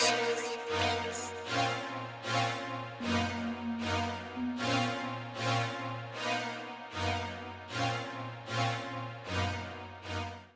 Mars.